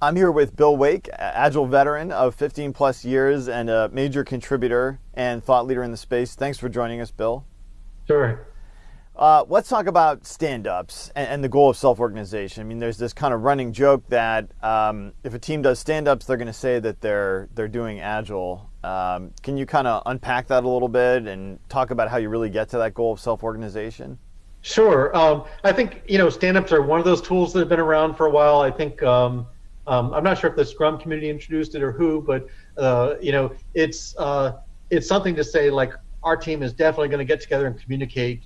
I'm here with Bill Wake, Agile veteran of 15 plus years and a major contributor and thought leader in the space. Thanks for joining us, Bill. Sure. Uh, let's talk about stand-ups and, and the goal of self-organization. I mean, there's this kind of running joke that um, if a team does stand-ups, they're going to say that they're they're doing agile. Um, can you kind of unpack that a little bit and talk about how you really get to that goal of self-organization? Sure. Um, I think you know stand-ups are one of those tools that have been around for a while. I think um, I'm not sure if the Scrum community introduced it or who, but uh, you know it's uh, it's something to say like our team is definitely going to get together and communicate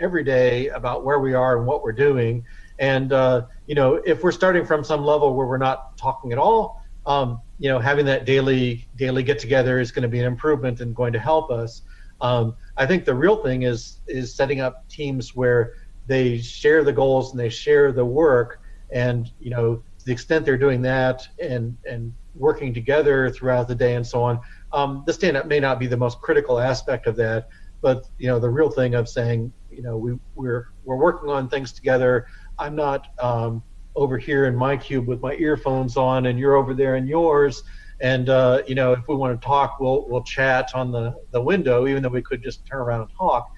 every day about where we are and what we're doing. And uh, you know, if we're starting from some level where we're not talking at all, um, you know, having that daily daily get together is going to be an improvement and going to help us. Um, I think the real thing is is setting up teams where they share the goals and they share the work, and you know, the extent they're doing that and and working together throughout the day and so on. Um, the stand up may not be the most critical aspect of that, but you know, the real thing of saying, you know we we're we're working on things together. I'm not um, over here in my cube with my earphones on, and you're over there in yours. And uh, you know, if we want to talk, we'll we'll chat on the the window, even though we could just turn around and talk.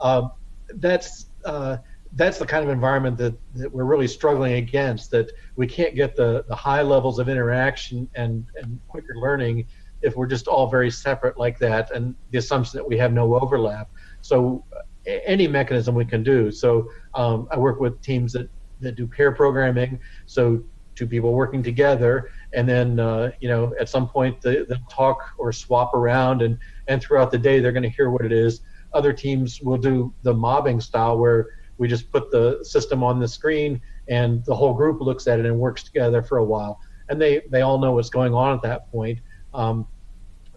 Um, that's uh, that's the kind of environment that, that we're really struggling against. That we can't get the, the high levels of interaction and, and quicker learning if we're just all very separate like that, and the assumption that we have no overlap. So any mechanism we can do. So um, I work with teams that, that do pair programming. So two people working together, and then uh, you know at some point they, they'll talk or swap around, and and throughout the day they're going to hear what it is. Other teams will do the mobbing style where we just put the system on the screen and the whole group looks at it and works together for a while, and they they all know what's going on at that point. Um,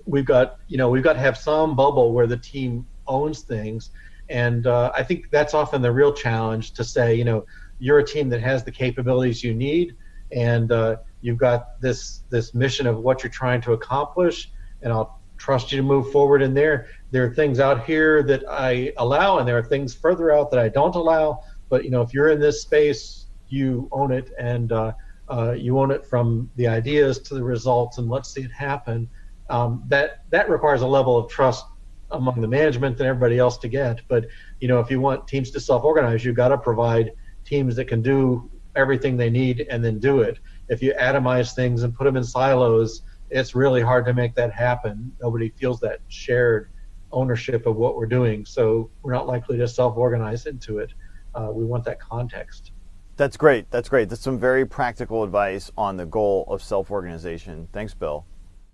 we've got you know we've got to have some bubble where the team owns things. And uh, I think that's often the real challenge to say, you know, you're a team that has the capabilities you need, and uh, you've got this this mission of what you're trying to accomplish, and I'll trust you to move forward in there. There are things out here that I allow, and there are things further out that I don't allow. But you know, if you're in this space, you own it, and uh, uh, you own it from the ideas to the results, and let's see it happen. Um, that that requires a level of trust among the management and everybody else to get. But you know, if you want teams to self-organize, you've got to provide teams that can do everything they need and then do it. If you atomize things and put them in silos, it's really hard to make that happen. Nobody feels that shared ownership of what we're doing, so we're not likely to self-organize into it. Uh, we want that context. That's great. That's great. That's some very practical advice on the goal of self-organization. Thanks, Bill.